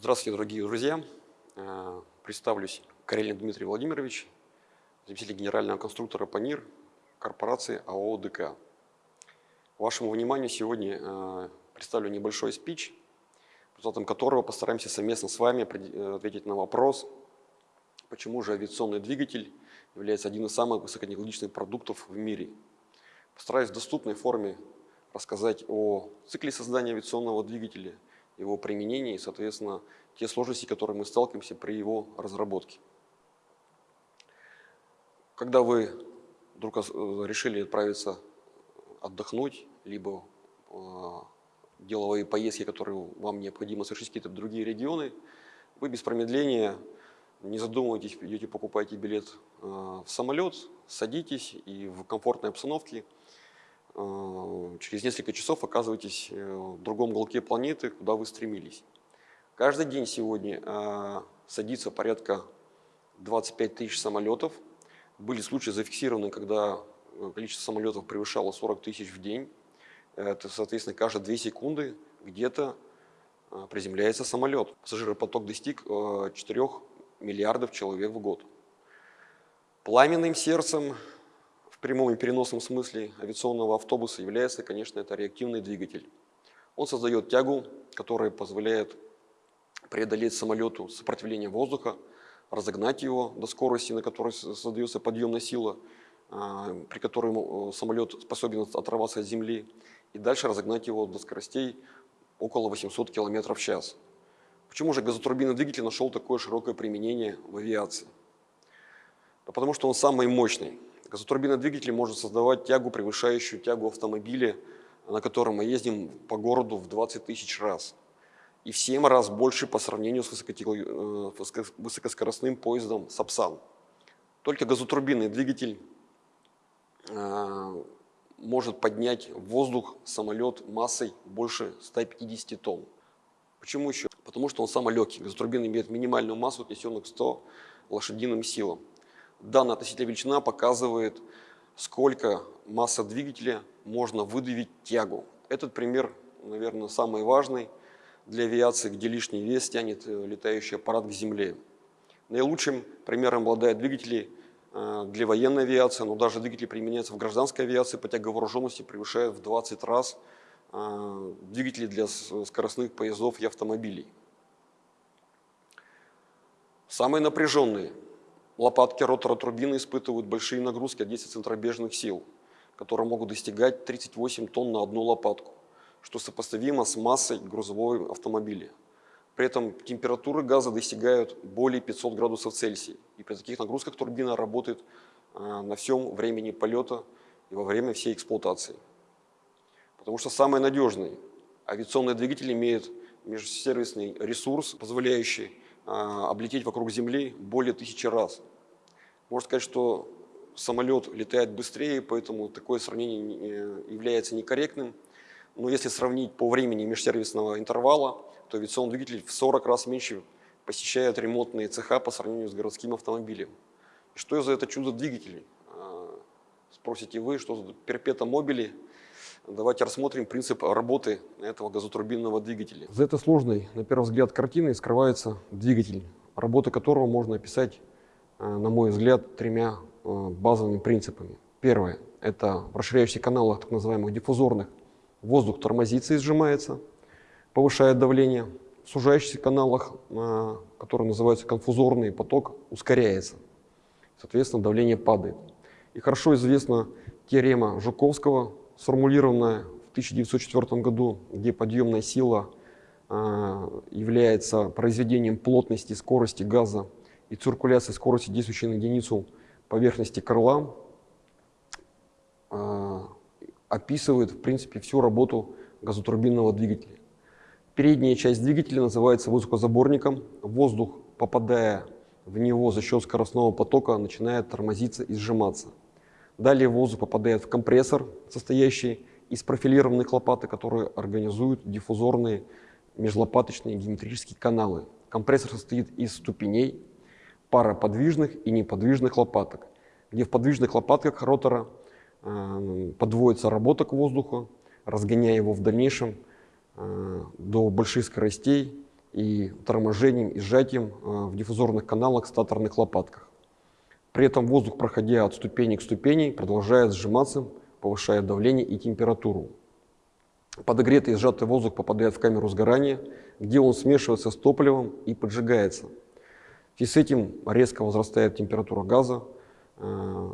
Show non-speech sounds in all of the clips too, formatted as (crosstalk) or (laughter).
Здравствуйте, дорогие друзья. Э, представлюсь, Карелин Дмитрий Владимирович, заместитель генерального конструктора ПАНИР корпорации АО ДК. Вашему вниманию сегодня э, представлю небольшой спич, результатом которого постараемся совместно с вами э, ответить на вопрос, почему же авиационный двигатель является одним из самых высокотехнологичных продуктов в мире. Постараюсь в доступной форме рассказать о цикле создания авиационного двигателя, его применении и, соответственно, те сложности, с которыми мы сталкиваемся при его разработке. Когда вы вдруг э, решили отправиться отдохнуть, либо э, деловые поездки, которые вам необходимо совершить какие-то другие регионы, вы без промедления, не задумывайтесь, идете покупаете билет э, в самолет, садитесь и в комфортной обстановке через несколько часов оказываетесь в другом уголке планеты, куда вы стремились. Каждый день сегодня садится порядка 25 тысяч самолетов – были случаи зафиксированы, когда э, количество самолетов превышало 40 тысяч в день. Это, соответственно, каждые 2 секунды где-то э, приземляется самолет. Пассажиропоток достиг 4 э, миллиардов человек в год. Пламенным сердцем в прямом и переносном смысле авиационного автобуса является, конечно, это реактивный двигатель. Он создает тягу, которая позволяет преодолеть самолету сопротивление воздуха, разогнать его до скорости, на которой создается подъемная сила, а, при которой э, самолет способен оторваться от земли, и дальше разогнать его до скоростей около 800 км в час. Почему же газотурбинный двигатель нашел такое широкое применение в авиации? Да потому что он самый мощный. Газотурбинный двигатель может создавать тягу, превышающую тягу автомобиля, на котором мы ездим по городу в 20 тысяч раз и в 7 раз больше по сравнению с э, высокоскоростным поездом Сапсан. Только газотурбинный двигатель э, может поднять в воздух самолет массой больше 150 тонн. Почему еще? Потому что он самый легкий. Газотурбина имеет минимальную массу, отнесенную к 100 лошадиным силам. Данная относительная величина показывает, сколько масса двигателя можно выдавить тягу. Этот пример, наверное, самый важный для авиации, где лишний вес тянет э, летающий аппарат к земле. Наилучшим примером обладают двигатели э, для военной авиации, но даже двигатели применяются в гражданской авиации по тяговооруженности превышают в 20 раз э, двигатели для скоростных поездов и автомобилей. Самые напряженные лопатки ротора турбины испытывают большие нагрузки от действия центробежных сил, которые могут достигать 38 тонн на одну лопатку что сопоставимо с массой грузового автомобиля. При этом температуры газа достигают более 500 градусов Цельсия. И при таких нагрузках турбина работает а, на всем времени полета и во время всей эксплуатации. Потому что самый надежный авиационный двигатель имеет межсервисный ресурс, позволяющий а, облететь вокруг Земли более тысячи раз. Можно сказать, что самолет летает быстрее, поэтому такое сравнение является некорректным. Но если сравнить по времени межсервисного интервала, то авиационный двигатель в 40 раз меньше посещает ремонтные цеха по сравнению с городским автомобилем. Что за это чудо двигателей? А, спросите вы, что за перпета мобили? Давайте рассмотрим принцип работы этого газотурбинного двигателя. За этой сложной, на первый взгляд, картиной скрывается двигатель, работа которого можно описать, на мой взгляд, тремя а, базовыми принципами. Первое – это в расширяющихся каналах так называемых диффузорных воздух тормозится и сжимается, повышает давление. В сужающихся каналах, а, которые называются конфузорный поток, ускоряется. Соответственно, давление падает. И хорошо известна теорема Жуковского, сформулированная в 1904 году, где подъемная сила является произведением плотности скорости газа и циркуляции скорости, действующей на единицу поверхности крыла, а, описывает, в принципе, всю работу газотурбинного двигателя. Передняя часть двигателя называется воздухозаборником. Воздух, попадая в него за счет скоростного потока, начинает тормозиться и сжиматься. Далее воздух попадает в компрессор, состоящий из профилированных лопаток, которые организуют диффузорные межлопаточные геометрические каналы. Компрессор состоит из ступеней, пара подвижных и неподвижных лопаток, где в подвижных лопатках ротора Э, подводится работа к воздуху, разгоняя его в дальнейшем э, до больших скоростей и торможением и сжатием в диффузорных каналах статорных лопатках. При этом воздух, проходя от ступени к ступени, продолжает сжиматься, повышая давление и температуру. Подогретый и сжатый воздух попадает в камеру сгорания, где он смешивается с топливом и поджигается. И с этим резко возрастает температура газа. Э,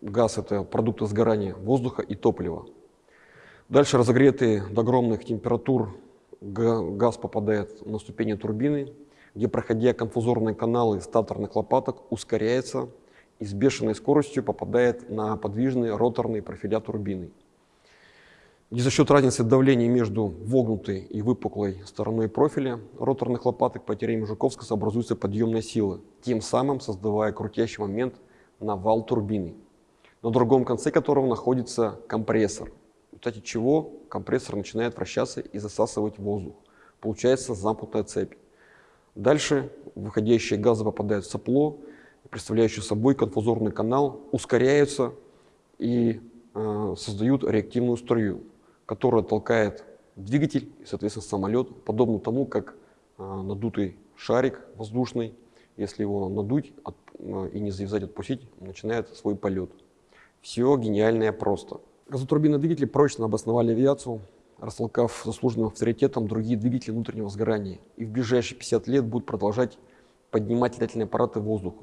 газ – это продукты сгорания воздуха и топлива. Дальше разогретый до огромных температур газ попадает на ступени турбины, где, проходя конфузорные каналы статорных лопаток, ускоряется и с бешеной скоростью попадает на подвижные роторные профиля турбины. И за счет разницы давления между вогнутой и выпуклой стороной профиля роторных лопаток по теореме Жуковского образуется подъемная сила, тем самым создавая крутящий момент на вал турбины, на другом конце которого находится компрессор, в результате чего компрессор начинает вращаться и засасывать воздух. Получается замкнутая цепь. Дальше выходящие газы попадают в сопло, представляющие собой конфузорный канал, ускоряются и э, создают реактивную струю которая толкает двигатель и, соответственно, самолет, подобно тому, как э, надутый шарик воздушный, если его надуть э, и не завязать, отпустить, начинает свой полет. Все гениальное просто. Газотурбинные двигатели прочно обосновали авиацию, растолкав заслуженным авторитетом другие двигатели внутреннего сгорания. И в ближайшие 50 лет будут продолжать поднимать летательные аппараты в воздух.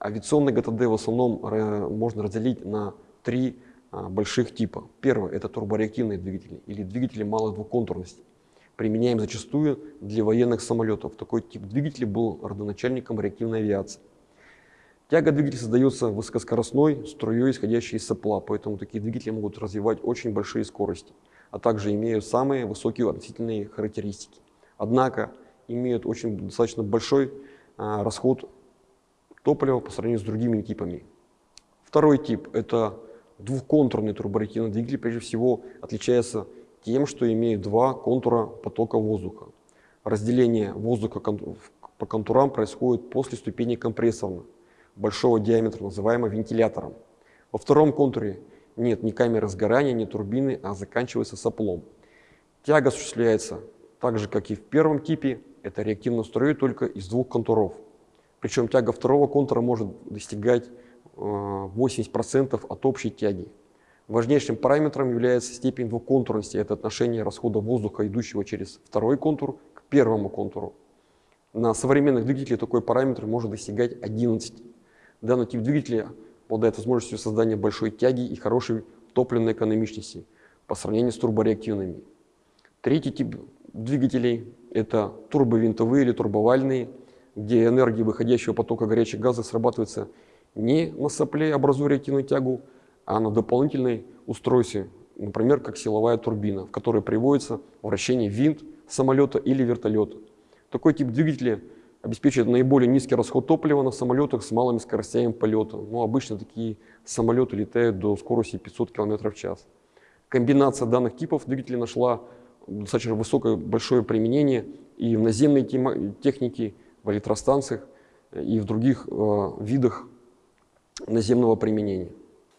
Авиационный ГТД в основном э, можно разделить на три а, больших типа. Первое – это турбореактивные двигатели или двигатели малой двухконтурности. Применяем зачастую для военных самолетов. Такой тип двигателя был родоначальником реактивной авиации. Тяга двигателя создается высокоскоростной струей, исходящей из сопла, поэтому такие двигатели могут развивать очень большие скорости, а также имеют самые высокие относительные характеристики. Однако имеют очень достаточно большой а, расход топлива по сравнению с другими типами. Второй тип – это Двухконтурный турбореактивный двигатель прежде всего отличается тем, что имеет два контура потока воздуха. Разделение воздуха по контурам происходит после ступени компрессорно большого диаметра, называемого вентилятором. Во втором контуре нет ни камеры сгорания, ни турбины, а заканчивается соплом. Тяга осуществляется так же, как и в первом типе, это реактивно струей только из двух контуров. Причем тяга второго контура может достигать 80% от общей тяги. Важнейшим параметром является степень двухконтурности. Это отношение расхода воздуха, идущего через второй контур, к первому контуру. На современных двигателях такой параметр может достигать 11. Данный тип двигателя обладает возможностью создания большой тяги и хорошей топливной экономичности по сравнению с турбореактивными. Третий тип двигателей – это турбовинтовые или турбовальные, где энергия выходящего потока горячих газов срабатывается не на сопле, образуя реактивную тягу, а на дополнительной устройстве, например, как силовая турбина, в которой приводится вращение винт самолета или вертолета. Такой тип двигателя обеспечивает наиболее низкий расход топлива на самолетах с малыми скоростями полета. Ну, обычно такие самолеты летают до скорости 500 км в час. Комбинация данных типов двигателей нашла достаточно высокое, большое применение и в наземной технике, в электростанциях, и в других э, видах наземного применения.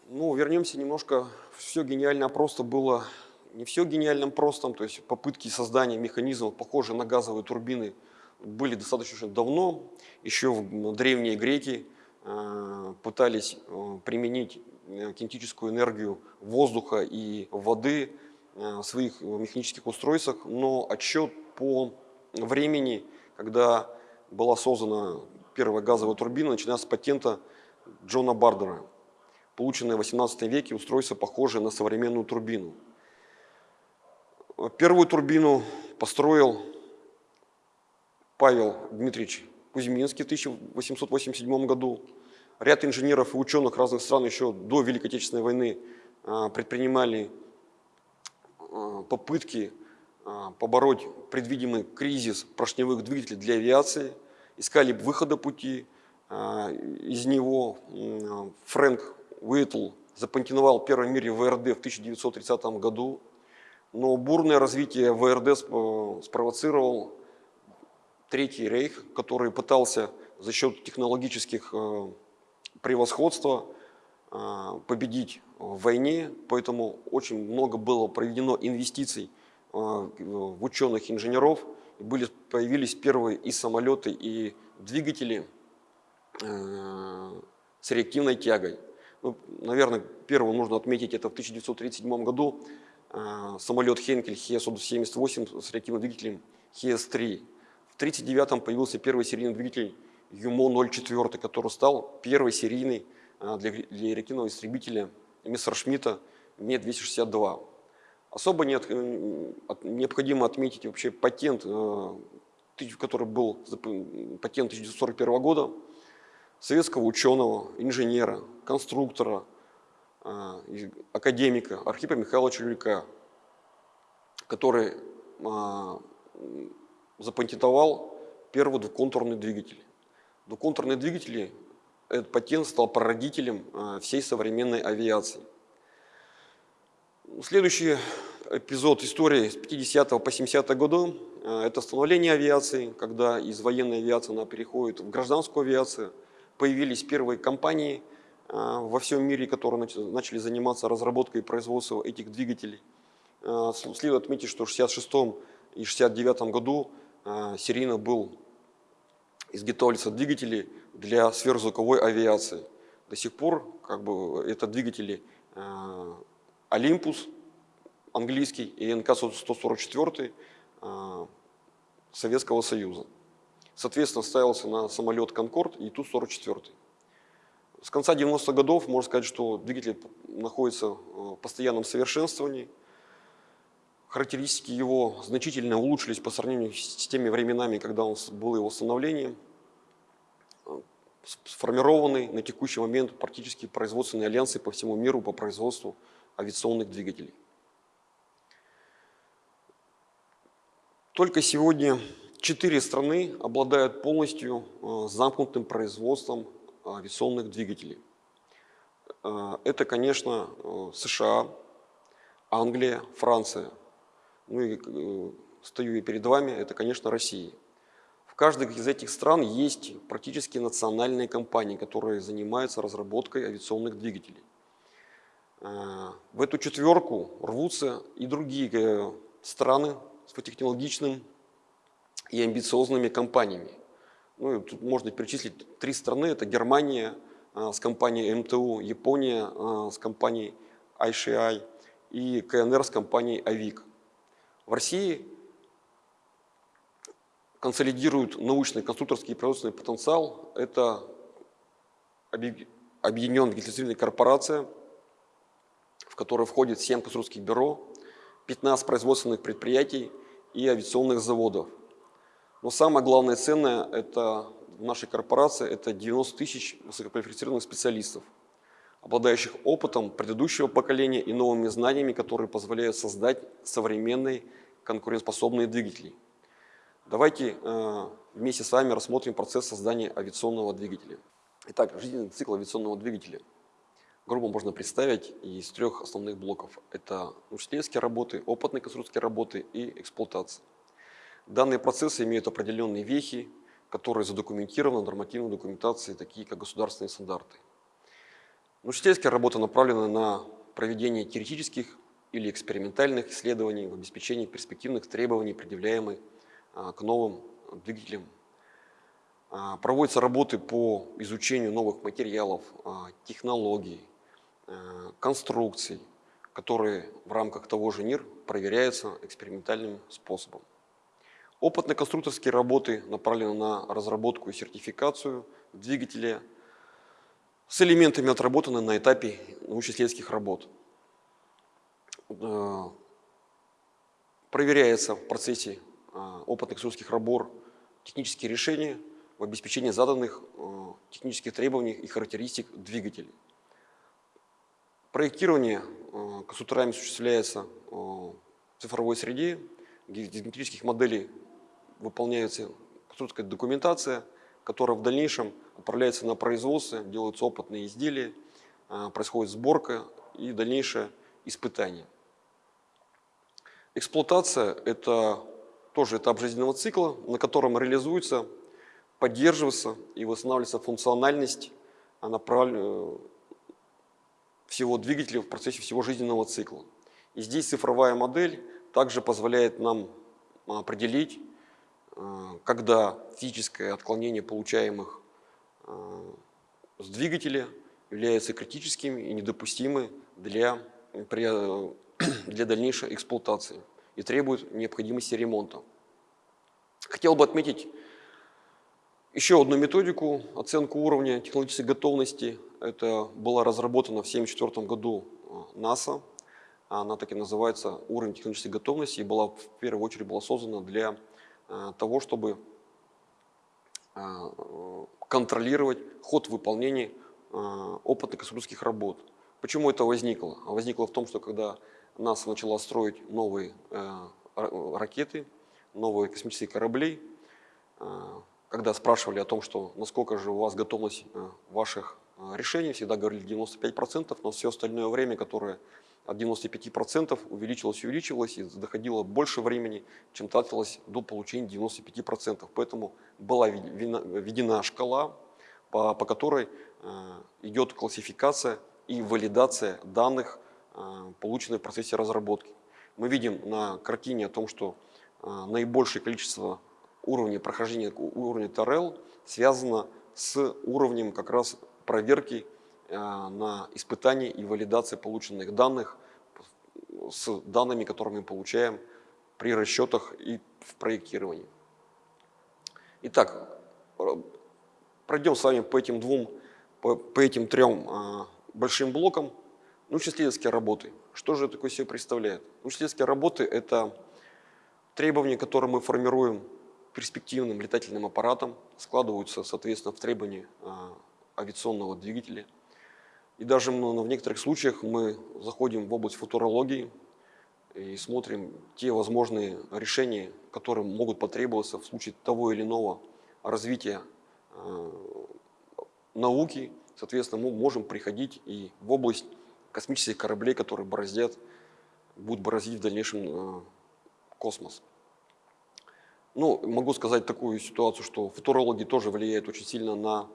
Ну, вернемся немножко. Все гениально просто было, не все гениальным простом, то есть попытки создания механизмов, похожих на газовые турбины, были достаточно давно. Еще в древние греки э, пытались э, применить э, кинетическую энергию воздуха и воды в своих механических устройствах, но отчет по времени, когда была создана первая газовая турбина, начиная с патента Джона Бардера, полученное в 18 веке устройство, похожее на современную турбину. Первую турбину построил Павел Дмитриевич Кузьминский в 1887 году. Ряд инженеров и ученых разных стран еще до Великой Отечественной войны а, предпринимали а, попытки а, побороть предвидимый кризис поршневых двигателей для авиации, искали выхода пути, из него Фрэнк Уитл запатентовал первый в мире ВРД в 1930 году, но бурное развитие ВРД спровоцировал Третий рейх, который пытался за счет технологических э, превосходства э, победить в войне, поэтому очень много было проведено инвестиций в ученых, инженеров, были, появились первые и самолеты, и двигатели с реактивной тягой. Ну, наверное, первым нужно отметить, это в 1937 году самолет Хенкель Хе-78 с реактивным двигателем Хес-3. В 1939 появился первый серийный двигатель ЮМО-04, который стал первой серийной для, для реактивного истребителя Мессершмитта Ме-262. Особо нет, э, необходимо отметить вообще патент, э, который был патент 1941 года, советского ученого, инженера, конструктора, э, академика Архипа Михайловича Люлька, который запатентовал первый двухконтурный двигатель. Двухконтурные двигатели, этот патент стал прародителем всей современной авиации. Следующий эпизод истории с 50 по 70 году э, – это становление авиации, когда из военной авиации она переходит в гражданскую авиацию. Появились первые компании э, во всем мире, которые начали заниматься разработкой и производством этих двигателей. Э, следует отметить, что в 66 и 69 году серийно был изготовляются двигатели для сверхзвуковой авиации. До сих пор как бы, это двигатели Олимпус английский и НК-144 а, Советского Союза. Соответственно, ставился на самолет «Конкорд» и Ту-44. С конца 90-х годов можно сказать, что двигатель находится в постоянном совершенствовании. Характеристики его значительно улучшились по сравнению с теми временами, когда он был его становлением. Сформированы на текущий момент практически производственные альянсы по всему миру по производству авиационных двигателей. Только сегодня четыре страны обладают полностью э, замкнутым производством авиационных двигателей. Э, это, конечно, э, США, Англия, Франция. Ну и стою и перед вами, это, конечно, Россия. В каждой из этих стран есть практически национальные компании, которые занимаются разработкой авиационных двигателей. В эту четверку рвутся и другие э, страны с высокотехнологичным и амбициозными компаниями. Ну, тут можно перечислить три страны. Это Германия э, с компанией МТУ, Япония э, с компанией ICI и КНР с компанией АВИК. В России консолидируют научный, конструкторский и производственный потенциал. Это объединенная геотерриториальная корпорация – в который входит 7 конструкторских бюро, 15 производственных предприятий и авиационных заводов. Но самое главное ценное это в нашей корпорации это 90 тысяч высококвалифицированных специалистов, обладающих опытом предыдущего поколения и новыми знаниями, которые позволяют создать современные конкурентоспособные двигатели. Давайте э, вместе с вами рассмотрим процесс создания авиационного двигателя. Итак, жизненный цикл авиационного двигателя – грубо можно представить из трех основных блоков. Это учительские работы, опытные конструкторские работы и эксплуатация. Данные процессы имеют определенные вехи, которые задокументированы в нормативной документации, такие как государственные стандарты. Научительские работы направлены на проведение теоретических или экспериментальных исследований в обеспечении перспективных требований, предъявляемых а, к новым двигателям. А, проводятся работы по изучению новых материалов, а, технологий, конструкций, которые в рамках того же НИР проверяются экспериментальным способом. Опытно-конструкторские работы направлены на разработку и сертификацию двигателя с элементами отработаны на этапе научно-исследовательских работ. Э, проверяется в процессе э, опытных конструкторских работ технические решения в обеспечении заданных технических требований и характеристик двигателей. Проектирование э, конструкторами осуществляется э, в цифровой среде, геометрических моделей выполняется конструкторская документация, которая в дальнейшем отправляется на производство, делаются опытные изделия, э, происходит сборка и дальнейшее испытание. Эксплуатация – это тоже этап жизненного цикла, на котором реализуется, поддерживается и восстанавливается функциональность, направленная всего двигателя в процессе всего жизненного цикла. И здесь цифровая модель также позволяет нам определить, когда физическое отклонение получаемых с двигателя является критическим и недопустимым для, (clears throat) для дальнейшей эксплуатации и требует необходимости ремонта. Хотел бы отметить еще одну методику, оценку уровня технологической готовности. Это была разработана в 1974 году НАСА. Она так и называется «Уровень технической готовности» и была в первую очередь была создана для э, того, чтобы э, контролировать ход выполнения опытных конструкторских работ. Почему это возникло? Возникло в том, что когда НАСА начала строить новые ракеты, новые космические корабли, когда спрашивали о том, что насколько же у вас готовность э, ваших э, решений, всегда говорили 95%, но все остальное время, которое от 95% увеличилось и увеличивалось, и доходило больше времени, чем тратилось до получения 95%. Поэтому была введена шкала, по, по которой э, идет классификация и валидация данных, полученных в процессе разработки. Мы видим на картине о том, что наибольшее количество уровня прохождения уровня ТРЛ связано с уровнем как раз проверки э, на испытании и валидации полученных данных с данными, которые мы получаем при расчетах и в проектировании. Итак, пройдем с вами по этим двум, по, по этим трем а, большим блокам научно-исследовательские работы. Что же такое себе представляет? Научно-исследовательские работы – это требования, которые мы формируем перспективным летательным аппаратом, складываются, соответственно, в требования а, авиационного двигателя. И даже в некоторых случаях мы заходим в область футурологии и смотрим те возможные решения, которые могут потребоваться в случае того или иного развития а, науки. Соответственно, мы можем приходить и в область космических кораблей, которые бороздят, будут бороздить в дальнейшем а, космос. Ну, могу сказать такую ситуацию, что футурологи тоже влияют очень сильно на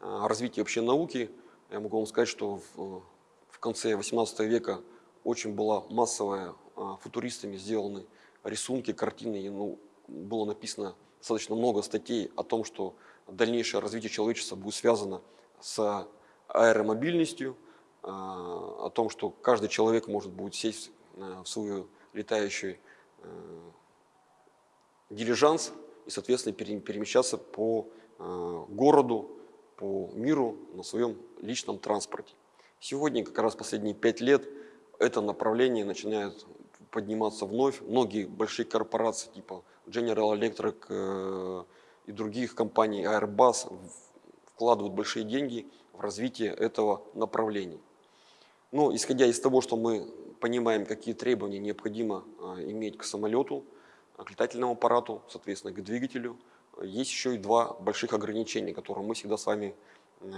а, развитие вообще науки. Я могу вам сказать, что в, в конце 18 века очень была массовая а, футуристами сделаны рисунки, картины. И, ну, было написано достаточно много статей о том, что дальнейшее развитие человечества будет связано с аэромобильностью, а, о том, что каждый человек может будет сесть в свою летающую дилижанс и, соответственно, перемещаться по городу, по миру на своем личном транспорте. Сегодня, как раз последние пять лет, это направление начинает подниматься вновь. Многие большие корпорации типа General Electric э, и других компаний, Airbus, вкладывают большие деньги в развитие этого направления. Но исходя из того, что мы понимаем, какие требования необходимо э, иметь к самолету, к летательному аппарату, соответственно, к двигателю. Есть еще и два больших ограничения, которые мы всегда с вами э,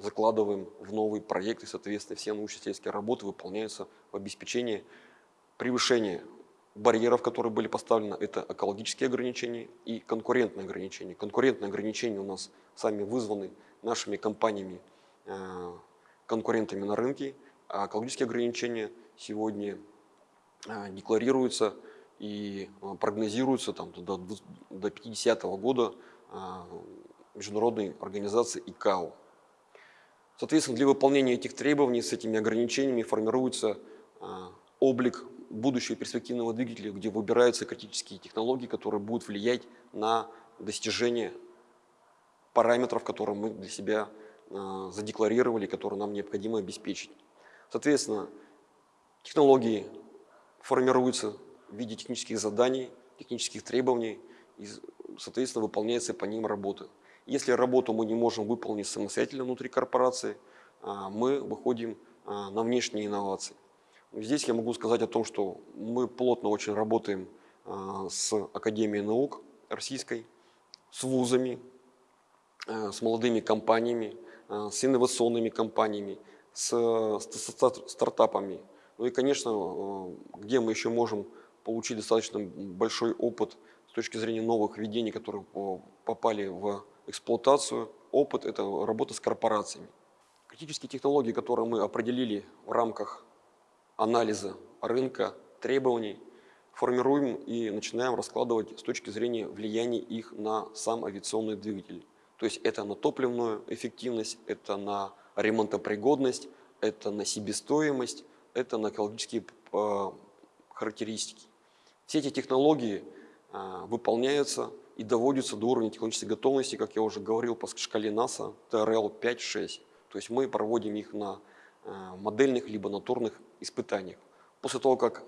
закладываем в новый проект, и, соответственно, все научно-исследовательские работы выполняются в обеспечении превышения барьеров, которые были поставлены, это экологические ограничения и конкурентные ограничения. Конкурентные ограничения у нас сами вызваны нашими компаниями, э, конкурентами на рынке, а экологические ограничения сегодня э, декларируются и а, прогнозируется там, до, до 50 -го года а, международной организации ИКАО. Соответственно, для выполнения этих требований с этими ограничениями формируется а, облик будущего перспективного двигателя, где выбираются критические технологии, которые будут влиять на достижение параметров, которые мы для себя задекларировали, которые нам необходимо обеспечить. Соответственно, технологии формируются в виде технических заданий, технических требований, и, соответственно, выполняется по ним работа. Если работу мы не можем выполнить самостоятельно внутри корпорации, а, мы выходим а, на внешние инновации. Здесь я могу сказать о том, что мы плотно очень работаем а, с Академией наук российской, с вузами, с молодыми компаниями, с инновационными компаниями, с, стартапами. Ну и, конечно, где мы еще можем получить достаточно большой опыт с точки зрения новых введений, которые попали в эксплуатацию. Опыт – это работа с корпорациями. Критические технологии, которые мы определили в рамках анализа рынка, требований, формируем и начинаем раскладывать с точки зрения влияния их на сам авиационный двигатель. То есть это на топливную эффективность, это на ремонтопригодность, это на себестоимость, это на экологические э, характеристики. Все эти технологии э, выполняются и доводятся до уровня технологической готовности, как я уже говорил, по шкале НАСА TRL 5-6. То есть мы проводим их на э, модельных либо натурных испытаниях. После того, как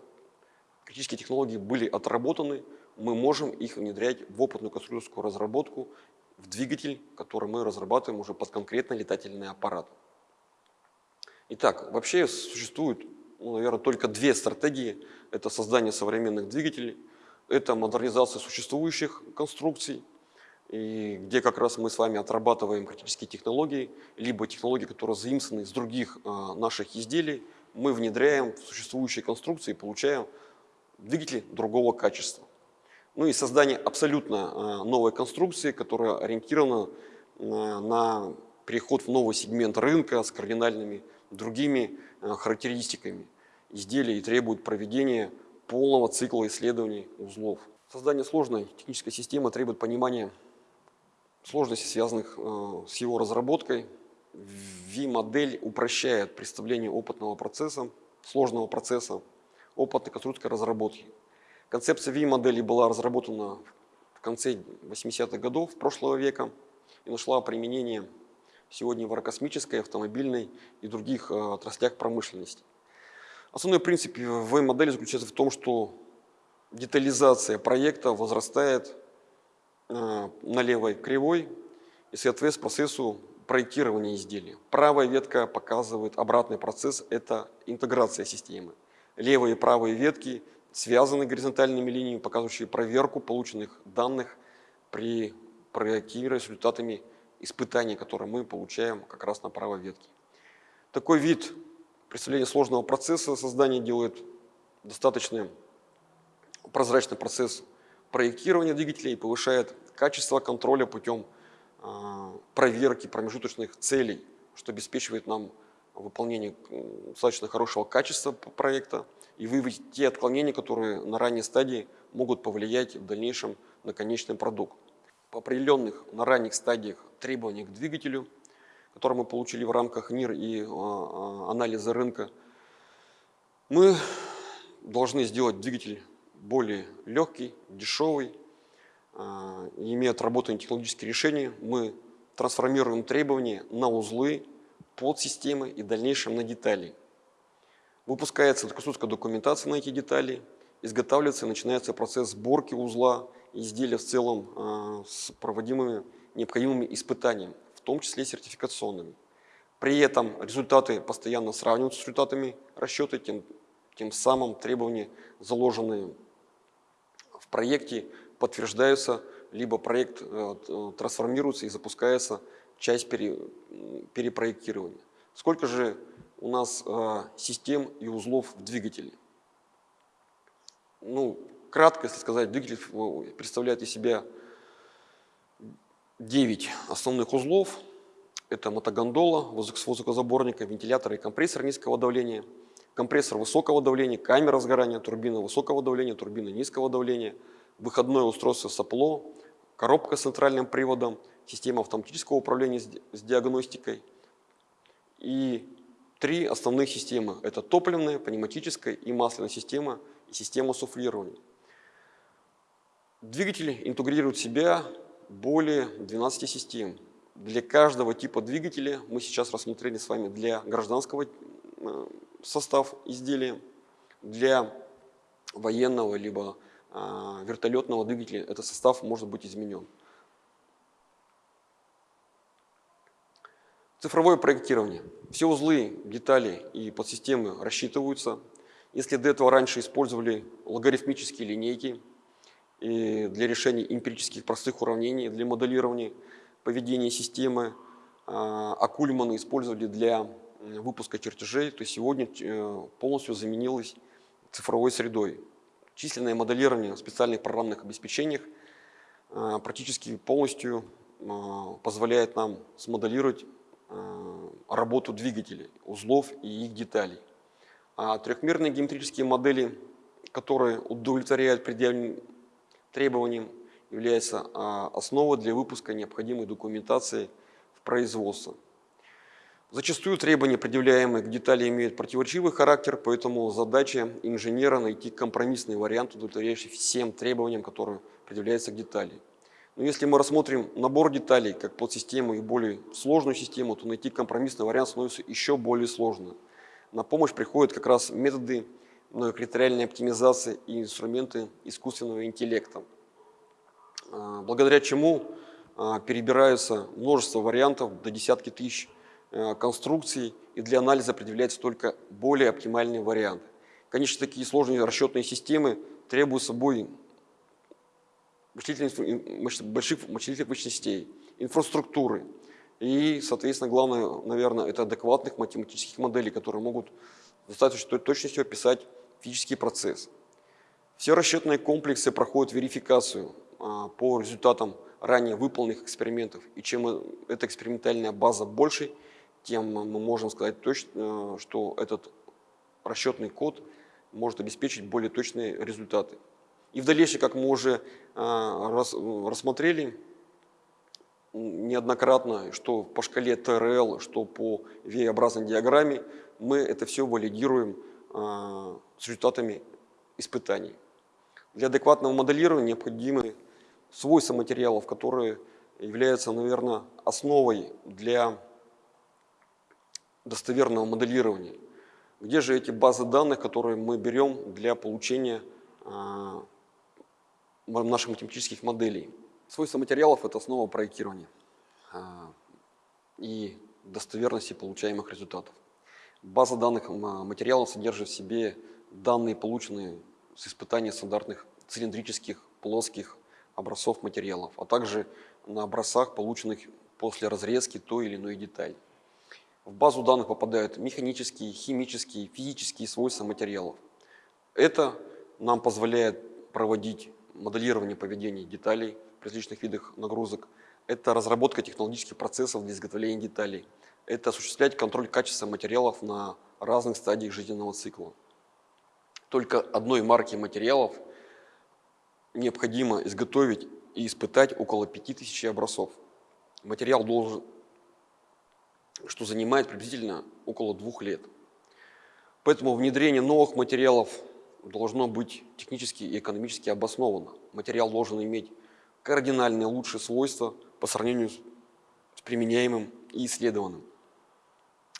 критические технологии были отработаны, мы можем их внедрять в опытную конструкторскую разработку, в двигатель, который мы разрабатываем уже под конкретный летательный аппарат. Итак, вообще существует, ну, наверное, только две стратегии. Это создание современных двигателей, это модернизация существующих конструкций, и где как раз мы с вами отрабатываем критические технологии, либо технологии, которые заимствованы из других а, наших изделий, мы внедряем в существующие конструкции и получаем двигатели другого качества. Ну и создание абсолютно а, новой конструкции, которая ориентирована а, на переход в новый сегмент рынка с кардинальными другими характеристиками изделий и требует проведения полного цикла исследований узлов. Создание сложной технической системы требует понимания сложностей, связанных с его разработкой. V-модель упрощает представление опытного процесса, сложного процесса, опытной конструкторской разработки. Концепция V-модели была разработана в конце 80-х годов прошлого века и нашла применение сегодня в аэрокосмической, автомобильной и других э, отраслях промышленности. Основной принцип V-модели заключается в том, что детализация проекта возрастает э, на левой кривой и соответствует процессу проектирования изделия. Правая ветка показывает обратный процесс – это интеграция системы. Левые и правые ветки связаны горизонтальными линиями, показывающие проверку полученных данных при проектировании результатами испытаний, которые мы получаем как раз на правой ветке. Такой вид представления сложного процесса создания делает достаточно прозрачный процесс проектирования двигателя и повышает качество контроля путем а, проверки промежуточных целей, что обеспечивает нам выполнение достаточно хорошего качества проекта и выявить те отклонения, которые на ранней стадии могут повлиять в дальнейшем на конечный продукт. По определенных на ранних стадиях требований к двигателю, которые мы получили в рамках НИР и а, а, анализа рынка, мы должны сделать двигатель более легкий, дешевый, а, имея отработанные технологические решения, мы трансформируем требования на узлы, подсистемы и в дальнейшем на детали. Выпускается конструкторская документация на эти детали, изготавливается и начинается процесс сборки узла изделия в целом э, с проводимыми необходимыми испытаниями, том числе сертификационными. При этом результаты постоянно сравниваются с результатами расчета, тем, тем самым требования, заложенные в проекте, подтверждаются, либо проект э, трансформируется и запускается часть пере, перепроектирования. Сколько же у нас э, систем и узлов в двигателе? Ну, кратко, если сказать, двигатель э, представляет из себя 9 основных узлов. Это мотогондола с воздухозаборником, вентилятор и компрессор низкого давления, компрессор высокого давления, камера сгорания, турбина высокого давления, турбина низкого давления, выходное устройство сопло, коробка с центральным приводом – система автоматического управления с диагностикой и три основных системы. Это топливная, пневматическая и масляная система и система суфлирования. Двигатели интегрируют в себя более 12 систем. Для каждого типа двигателя мы сейчас рассмотрели с вами для гражданского э, состав изделия, для военного либо а, вертолетного двигателя этот состав может быть изменен. Цифровое проектирование. Все узлы, детали и подсистемы рассчитываются. Если до этого раньше использовали логарифмические линейки и для решения эмпирических простых уравнений, для моделирования поведения системы, а, а использовали для выпуска чертежей, то сегодня э, полностью заменилось цифровой средой. Численное моделирование в специальных программных обеспечениях а, практически полностью а, позволяет нам смоделировать работу двигателей, узлов и их деталей. А трехмерные геометрические модели которые удовлетворяют предъявленным требованиям, является а, основой для выпуска необходимой документации в производство. Зачастую требования, предъявляемые к детали, имеют противоречивый характер, поэтому задача инженера найти компромиссный вариант, удовлетворяющий всем требованиям, которые предъявляются к детали. Но если мы рассмотрим набор деталей как подсистему и более сложную систему, то найти компромиссный вариант становится еще более сложно. На помощь приходят как раз методы многокритериальной оптимизации и инструменты искусственного интеллекта, а, благодаря чему а, перебираются множество вариантов до десятки тысяч а, конструкций, и для анализа определяется только более оптимальный вариант. Конечно, такие сложные расчетные системы требуют собой больших вычислительных мощностей, инфраструктуры. И, соответственно, главное, наверное, это адекватных математических моделей, которые могут с достаточной точностью описать физический процесс. Все расчетные комплексы проходят верификацию а, по результатам ранее выполненных экспериментов. И чем эта экспериментальная база больше, тем мы можем сказать точно, э, что этот расчетный код может обеспечить более точные результаты. И в дальнейшем, как мы уже рассмотрели неоднократно, что по шкале ТРЛ, что по V-образной диаграмме, мы это все валидируем с результатами испытаний. Для адекватного моделирования необходимы свойства материалов, которые являются, наверное, основой для достоверного моделирования. Где же эти базы данных, которые мы берем для получения а, наших математических моделей. Свойства материалов – это основа проектирования а, и достоверности получаемых результатов. База данных материалов содержит в себе данные, полученные с испытания стандартных цилиндрических, плоских образцов материалов, а также на образцах, полученных после разрезки той или иной детали. В базу данных попадают механические, химические, физические свойства материалов. Это нам позволяет проводить моделирование поведения деталей при различных видах нагрузок, это разработка технологических процессов для изготовления деталей, это осуществлять контроль качества материалов на разных стадиях жизненного цикла. Только одной марки материалов необходимо изготовить и испытать около 5000 образцов. Материал должен, что занимает приблизительно около двух лет. Поэтому внедрение новых материалов должно быть технически и экономически обосновано. Материал должен иметь кардинально лучшие свойства по сравнению с применяемым и исследованным.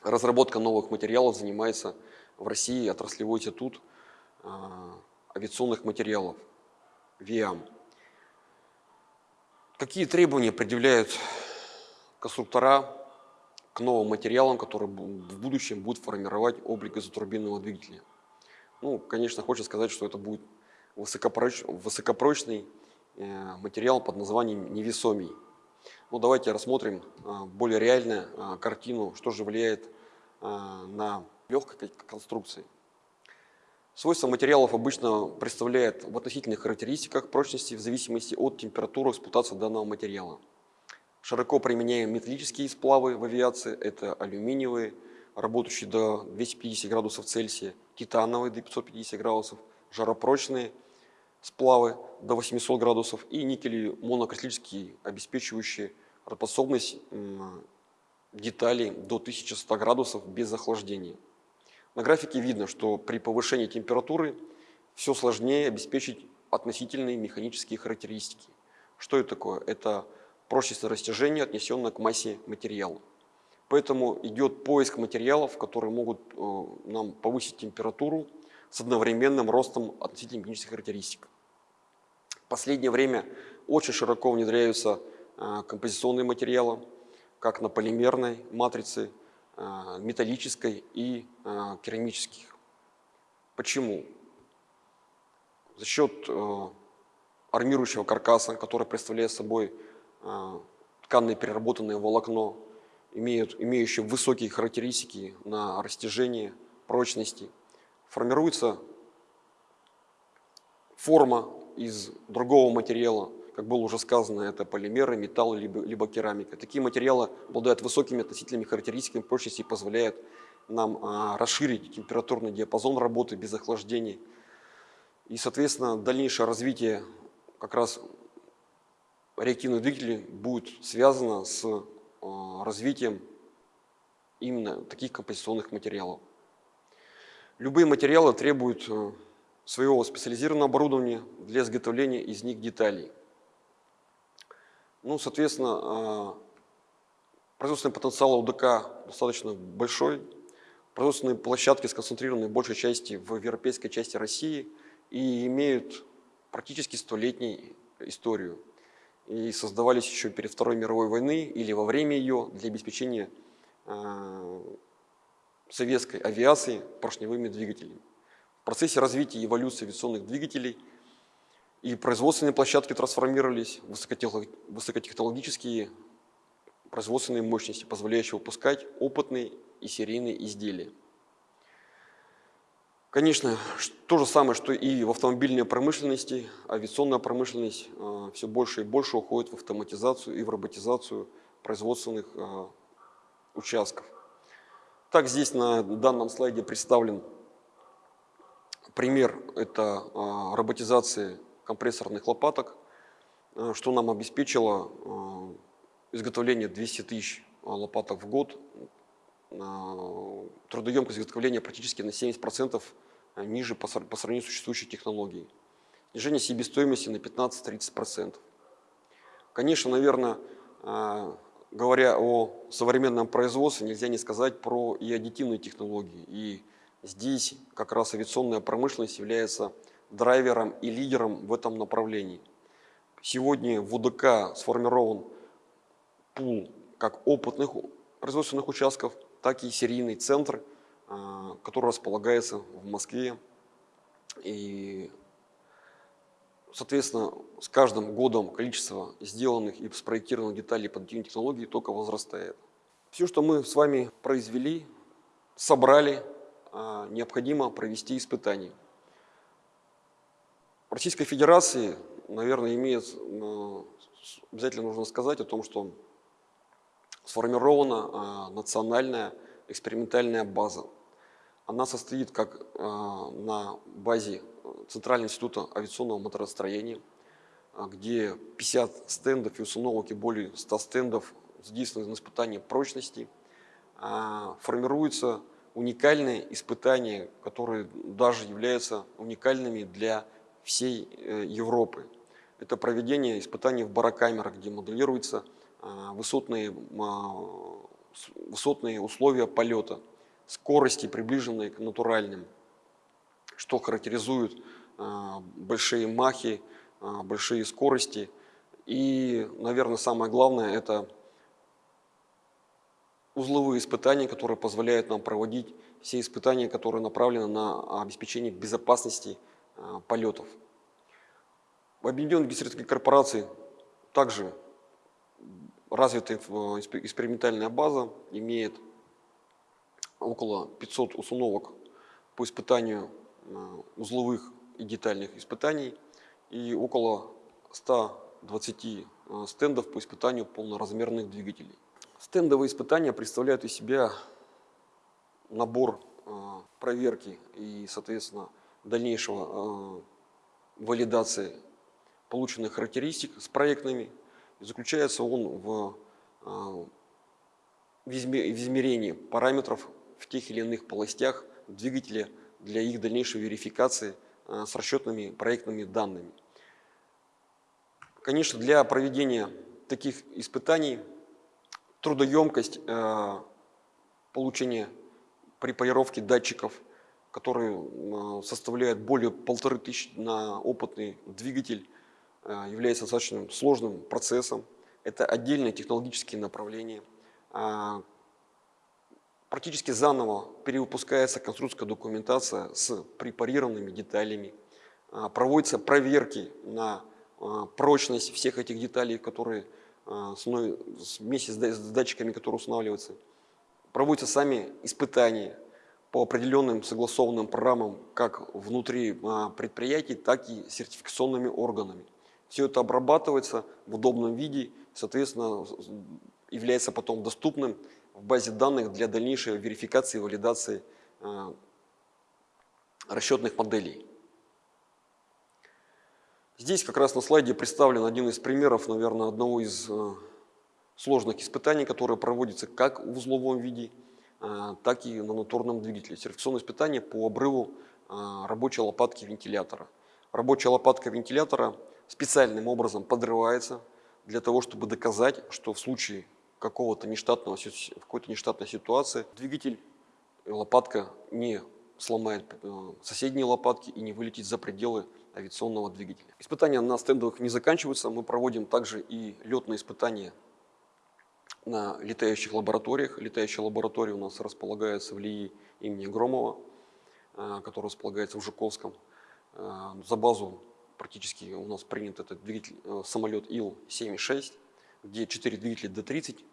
Разработка новых материалов занимается в России отраслевой институт а, авиационных материалов, ВИАМ. Какие требования предъявляют конструктора к новым материалам, которые в будущем будут формировать облик изотурбинного двигателя? Ну, конечно, хочется сказать, что это будет высокопроч... высокопрочный э, материал под названием невесомий. Ну, давайте рассмотрим э, более реальную э, картину, что же влияет на легкой конструкции. Свойства материалов обычно представляют в относительных характеристиках прочности в зависимости от температуры эксплуатации данного материала. Широко применяем металлические сплавы в авиации, это алюминиевые, работающие до 250 градусов Цельсия, титановые до 550 градусов, жаропрочные сплавы до 800 градусов и никели монокристаллические, обеспечивающие работоспособность деталей до 1100 градусов без охлаждения. На графике видно, что при повышении температуры все сложнее обеспечить относительные механические характеристики. Что это такое? Это прочность растяжения, отнесенная к массе материала. Поэтому идет поиск материалов, которые могут э, нам повысить температуру с одновременным ростом относительно механических характеристик. В последнее время очень широко внедряются э, композиционные материалы, как на полимерной матрице, э, металлической и керамических. Почему? За счет армирующего каркаса, который представляет собой тканное переработанное волокно, имеют, имеющие высокие характеристики на растяжение, прочности. Формируется форма из другого материала, как было уже сказано, это полимеры, металл, либо, либо керамика. Такие материалы обладают высокими относительными характеристиками прочности и позволяют нам а, расширить температурный диапазон работы без охлаждения. И, соответственно, дальнейшее развитие как раз реактивных двигателей будет связано с а, развитием именно таких композиционных материалов. Любые материалы требуют э, своего специализированного оборудования для изготовления из них деталей. Ну, соответственно, а, производственный потенциал УДК достаточно большой. Производственные площадки сконцентрированы в большей части в европейской части России и имеют практически столетнюю историю. И создавались еще перед Второй мировой войной или во время ее для обеспечения а, советской авиации поршневыми двигателями. В процессе развития и эволюции авиационных двигателей и производственные площадки трансформировались в высокотехнологические производственные мощности, позволяющие выпускать опытные и серийные изделия. Конечно, то же самое, что и в автомобильной промышленности, авиационная промышленность э, все больше и больше уходит в автоматизацию и в роботизацию производственных э, участков. Так, здесь на данном слайде представлен пример это а, роботизации компрессорных лопаток, а, что нам обеспечило а, изготовление 200 тысяч лопаток в год, трудоемкость изготовления практически на 70% ниже по сравнению с существующей технологией. Снижение себестоимости на 15-30%. Конечно, наверное, говоря о современном производстве, нельзя не сказать про и аддитивные технологии. И Здесь как раз авиационная промышленность является драйвером и лидером в этом направлении. Сегодня в УДК сформирован пул как опытных производственных участков, так и серийный центр, а, который располагается в Москве. И, соответственно, с каждым годом количество сделанных и спроектированных деталей под технологий только возрастает. Все, что мы с вами произвели, собрали, а, необходимо провести испытания. Российской Федерации, наверное, имеет, обязательно нужно сказать о том, что сформирована а, национальная экспериментальная база. Она состоит как а, на базе Центрального института авиационного моторостроения, где 50 стендов и установок и более 100 стендов задействованы на испытание прочности. Формируется уникальные испытания, которые даже являются уникальными для всей э, Европы. Это проведение испытаний в барокамерах, где моделируются а, высотные, а, высотные условия полета, скорости, приближенные к натуральным, что характеризует а, большие махи, большие скорости. И, наверное, самое главное – это узловые испытания, которые позволяют нам проводить все испытания, которые направлены на обеспечение безопасности полетов. В Объединенной геостерской корпорации также развитая экспериментальная база, имеет около 500 установок по испытанию а, узловых и детальных испытаний и около 120 а, стендов по испытанию полноразмерных двигателей. Стендовые испытания представляют из себя набор э, проверки и, соответственно, дальнейшего э, валидации полученных характеристик с проектными. И заключается он в, э, в измерении параметров в тех или иных полостях двигателя для их дальнейшей верификации с расчетными проектными данными. Конечно, для проведения таких испытаний трудоемкость получения при полировке датчиков, которые э, составляют более полторы тысячи на опытный двигатель, э, является достаточно сложным процессом. Это отдельное технологические направления. Практически заново перевыпускается конструкторская документация с препарированными деталями. Проводятся проверки на прочность всех этих деталей, которые вместе с датчиками, которые устанавливаются. Проводятся сами испытания по определенным согласованным программам как внутри а, предприятий, так и сертификационными органами. Все это обрабатывается в удобном виде, соответственно, является потом доступным в базе данных для дальнейшей верификации и валидации а, расчетных моделей. Здесь как раз на слайде представлен один из примеров, наверное, одного из э, сложных испытаний, которые проводятся как в узловом виде, так и на натурном двигателе. Сертификационное испытание по обрыву э, рабочей лопатки вентилятора. Рабочая лопатка вентилятора специальным образом подрывается для того, чтобы доказать, что в случае какого-то нештатного, какой-то нештатной ситуации двигатель, лопатка не сломает соседние лопатки и не вылетит за пределы авиационного двигателя. Испытания на стендовых не заканчиваются, мы проводим также и летные испытания на летающих лабораториях. Летающая лаборатория у нас располагается в ЛИИ имени Громова, э, которая располагается в Жуковском. Э, за базу практически у нас принят этот двигатель, э, самолет Ил-76, где 4 двигателя Д-30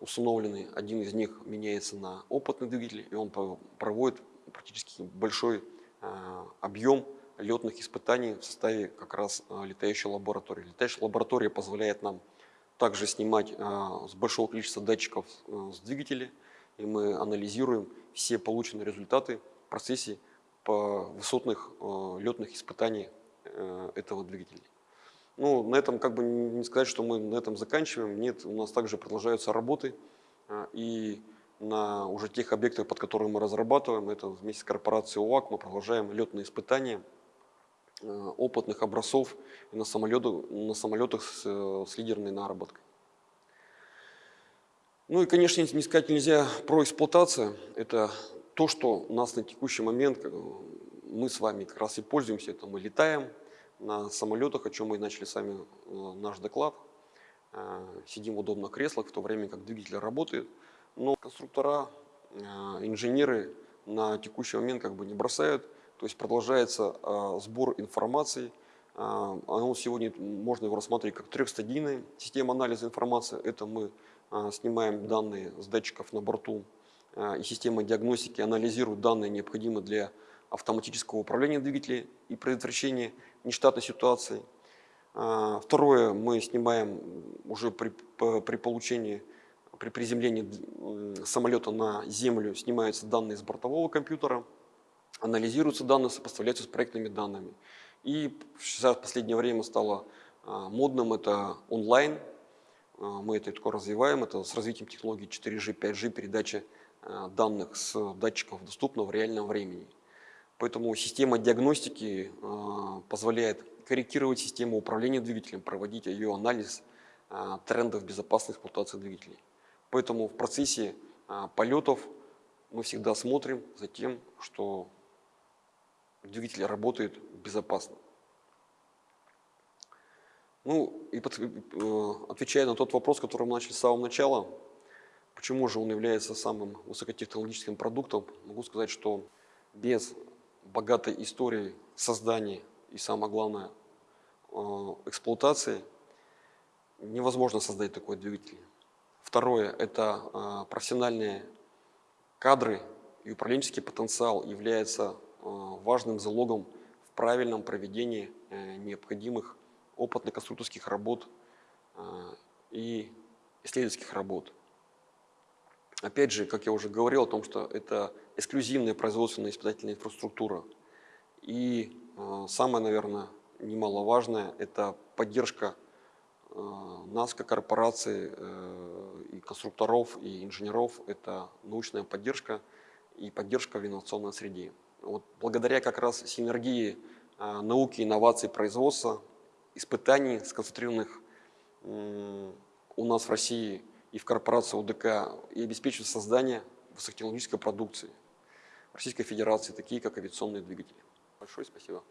установлены. Один из них меняется на опытный двигатель, и он проводит практически большой объем летных испытаний в составе как раз летающей лаборатории. Летающая лаборатория позволяет нам также снимать а, с большого количества датчиков а, с двигателя, и мы анализируем все полученные результаты в процессе по высотных а, летных испытаний этого двигателя. Ну, на этом как бы не сказать, что мы на этом заканчиваем. Нет, у нас также продолжаются работы. И на уже тех объектах, под которыми мы разрабатываем, это вместе с корпорацией УАК, мы продолжаем летные испытания Э, опытных образцов на, самолетах, на самолетах с, э, с лидерной наработкой. Ну и, конечно, не сказать нельзя про эксплуатацию. Это то, что у нас на текущий момент э, мы с вами как раз и пользуемся. Это мы летаем на самолетах, о чем мы начали сами наш доклад. Сидим в удобных креслах, в то время как двигатель работает. Но конструктора, инженеры на текущий момент как бы не бросают то есть продолжается а, сбор информации. А, оно сегодня можно его рассмотреть как трехстадийная система анализа информации. Это мы а, снимаем данные с датчиков на борту, и система диагностики анализирует данные, необходимые для автоматического управления двигателем и предотвращения нештатной ситуации. Второе, мы снимаем уже при, при получении, при приземлении самолета на землю, снимаются данные с бортового компьютера анализируются данные, сопоставляются с проектными данными. И сейчас в последнее время стало а, модным это онлайн, а, мы это только развиваем, это с развитием технологий 4G, 5G, передача а, данных с датчиков доступна в реальном времени. Поэтому система диагностики позволяет корректировать систему управления двигателем, проводить ее анализ трендов безопасной эксплуатации двигателей. Поэтому в процессе полетов мы всегда смотрим за тем, что двигатель работает безопасно. Ну и под, э, отвечая на тот вопрос, который мы начали с самого начала, почему же он является самым высокотехнологическим продуктом, могу сказать, что без богатой истории создания и самое главное э, эксплуатации невозможно создать такой двигатель. Второе – это э, профессиональные кадры и управленческий потенциал является важным залогом в правильном проведении э, необходимых опытных конструкторских работ э, и исследовательских работ. Опять же, как я уже говорил о том, что это эксклюзивная производственная испытательная инфраструктура. И самое, наверное, немаловажное – это поддержка нас, как корпорации, и конструкторов, и инженеров. Это научная поддержка и поддержка в инновационной среде. Вот благодаря как раз синергии а, науки, инноваций, производства, испытаний, сконцентрированных у нас в России и в корпорации УДК, и обеспечивает создание высокотехнологической продукции Российской Федерации, такие как авиационные двигатели. Большое спасибо.